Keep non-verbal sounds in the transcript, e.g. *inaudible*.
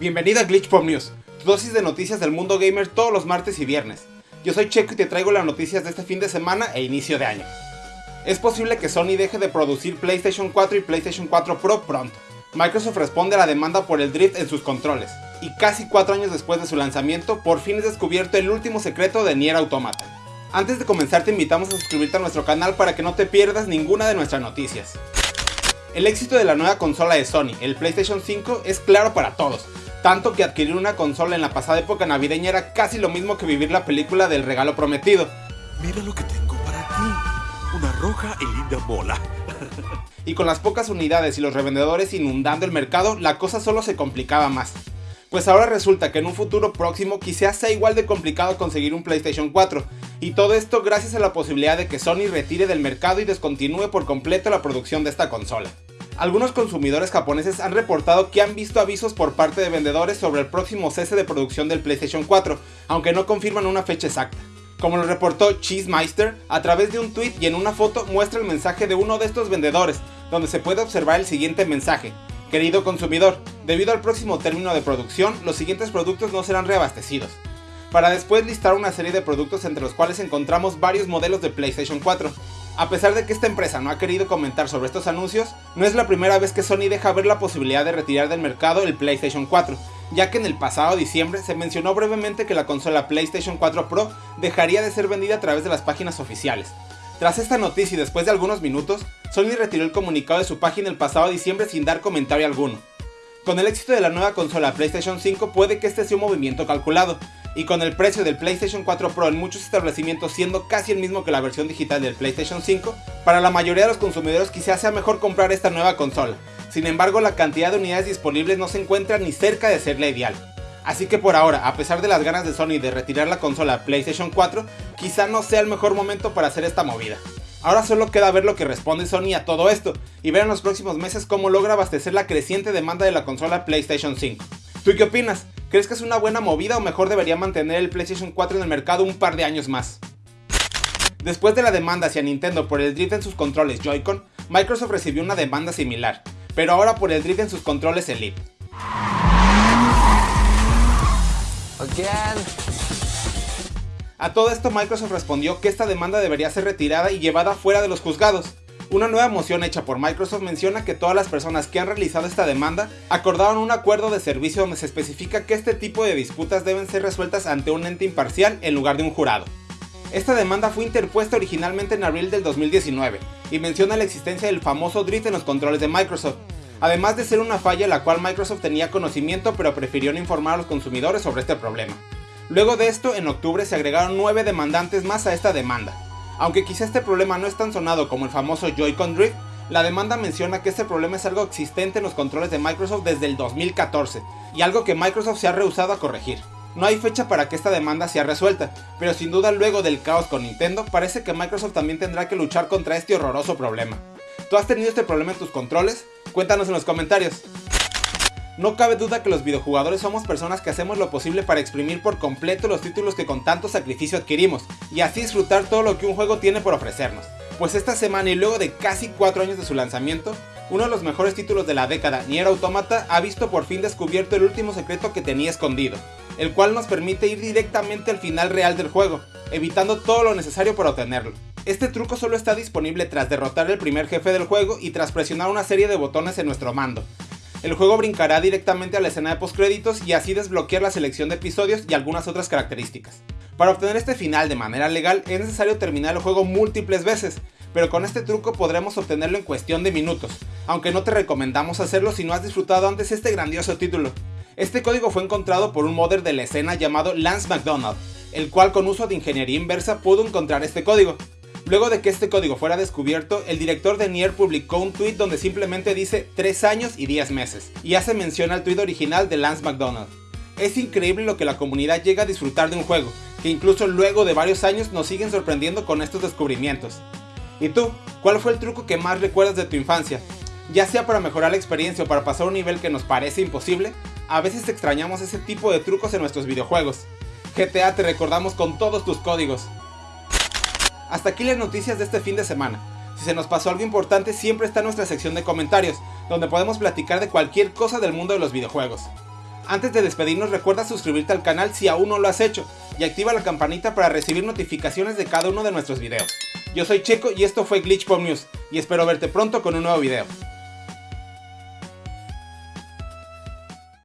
Bienvenido a Glitch Pop News, tu dosis de noticias del mundo gamer todos los martes y viernes. Yo soy Checo y te traigo las noticias de este fin de semana e inicio de año. Es posible que Sony deje de producir PlayStation 4 y PlayStation 4 Pro pronto. Microsoft responde a la demanda por el drift en sus controles, y casi 4 años después de su lanzamiento, por fin es descubierto el último secreto de Nier Automata. Antes de comenzar te invitamos a suscribirte a nuestro canal para que no te pierdas ninguna de nuestras noticias. El éxito de la nueva consola de Sony, el PlayStation 5, es claro para todos, tanto que adquirir una consola en la pasada época navideña era casi lo mismo que vivir la película del regalo prometido. Mira lo que tengo para ti, una roja y linda bola. *laughs* y con las pocas unidades y los revendedores inundando el mercado, la cosa solo se complicaba más. Pues ahora resulta que en un futuro próximo quizás sea igual de complicado conseguir un PlayStation 4, y todo esto gracias a la posibilidad de que Sony retire del mercado y descontinúe por completo la producción de esta consola. Algunos consumidores japoneses han reportado que han visto avisos por parte de vendedores sobre el próximo cese de producción del PlayStation 4, aunque no confirman una fecha exacta. Como lo reportó Cheesemeister, a través de un tweet y en una foto muestra el mensaje de uno de estos vendedores, donde se puede observar el siguiente mensaje. Querido consumidor, debido al próximo término de producción, los siguientes productos no serán reabastecidos. Para después listar una serie de productos entre los cuales encontramos varios modelos de PlayStation 4. A pesar de que esta empresa no ha querido comentar sobre estos anuncios, no es la primera vez que Sony deja ver la posibilidad de retirar del mercado el PlayStation 4, ya que en el pasado diciembre se mencionó brevemente que la consola PlayStation 4 Pro dejaría de ser vendida a través de las páginas oficiales. Tras esta noticia y después de algunos minutos, Sony retiró el comunicado de su página el pasado diciembre sin dar comentario alguno. Con el éxito de la nueva consola PlayStation 5 puede que este sea un movimiento calculado, y con el precio del PlayStation 4 Pro en muchos establecimientos siendo casi el mismo que la versión digital del PlayStation 5, para la mayoría de los consumidores quizás sea mejor comprar esta nueva consola. Sin embargo, la cantidad de unidades disponibles no se encuentra ni cerca de ser la ideal. Así que por ahora, a pesar de las ganas de Sony de retirar la consola PlayStation 4, quizá no sea el mejor momento para hacer esta movida. Ahora solo queda ver lo que responde Sony a todo esto, y ver en los próximos meses cómo logra abastecer la creciente demanda de la consola PlayStation 5. ¿Tú qué opinas? ¿Crees que es una buena movida o mejor debería mantener el PlayStation 4 en el mercado un par de años más? Después de la demanda hacia Nintendo por el drift en sus controles Joy-Con, Microsoft recibió una demanda similar, pero ahora por el drift en sus controles Elite. A todo esto Microsoft respondió que esta demanda debería ser retirada y llevada fuera de los juzgados. Una nueva moción hecha por Microsoft menciona que todas las personas que han realizado esta demanda acordaron un acuerdo de servicio donde se especifica que este tipo de disputas deben ser resueltas ante un ente imparcial en lugar de un jurado. Esta demanda fue interpuesta originalmente en abril del 2019 y menciona la existencia del famoso drift en los controles de Microsoft, además de ser una falla la cual Microsoft tenía conocimiento pero prefirió no informar a los consumidores sobre este problema. Luego de esto, en octubre se agregaron 9 demandantes más a esta demanda. Aunque quizá este problema no es tan sonado como el famoso Joy-Con Drift, la demanda menciona que este problema es algo existente en los controles de Microsoft desde el 2014, y algo que Microsoft se ha rehusado a corregir. No hay fecha para que esta demanda sea resuelta, pero sin duda luego del caos con Nintendo, parece que Microsoft también tendrá que luchar contra este horroroso problema. ¿Tú has tenido este problema en tus controles? Cuéntanos en los comentarios. No cabe duda que los videojugadores somos personas que hacemos lo posible para exprimir por completo los títulos que con tanto sacrificio adquirimos, y así disfrutar todo lo que un juego tiene por ofrecernos. Pues esta semana y luego de casi 4 años de su lanzamiento, uno de los mejores títulos de la década, Nier Automata, ha visto por fin descubierto el último secreto que tenía escondido, el cual nos permite ir directamente al final real del juego, evitando todo lo necesario para obtenerlo. Este truco solo está disponible tras derrotar el primer jefe del juego y tras presionar una serie de botones en nuestro mando, el juego brincará directamente a la escena de postcréditos y así desbloquear la selección de episodios y algunas otras características. Para obtener este final de manera legal es necesario terminar el juego múltiples veces, pero con este truco podremos obtenerlo en cuestión de minutos, aunque no te recomendamos hacerlo si no has disfrutado antes este grandioso título. Este código fue encontrado por un modder de la escena llamado Lance McDonald, el cual con uso de ingeniería inversa pudo encontrar este código. Luego de que este código fuera descubierto, el director de Nier publicó un tweet donde simplemente dice 3 años y 10 meses, y hace mención al tweet original de Lance McDonald. Es increíble lo que la comunidad llega a disfrutar de un juego, que incluso luego de varios años nos siguen sorprendiendo con estos descubrimientos. ¿Y tú? ¿Cuál fue el truco que más recuerdas de tu infancia? Ya sea para mejorar la experiencia o para pasar un nivel que nos parece imposible, a veces extrañamos ese tipo de trucos en nuestros videojuegos. GTA te recordamos con todos tus códigos. Hasta aquí las noticias de este fin de semana. Si se nos pasó algo importante siempre está nuestra sección de comentarios, donde podemos platicar de cualquier cosa del mundo de los videojuegos. Antes de despedirnos recuerda suscribirte al canal si aún no lo has hecho y activa la campanita para recibir notificaciones de cada uno de nuestros videos. Yo soy Checo y esto fue Glitch Pop News y espero verte pronto con un nuevo video.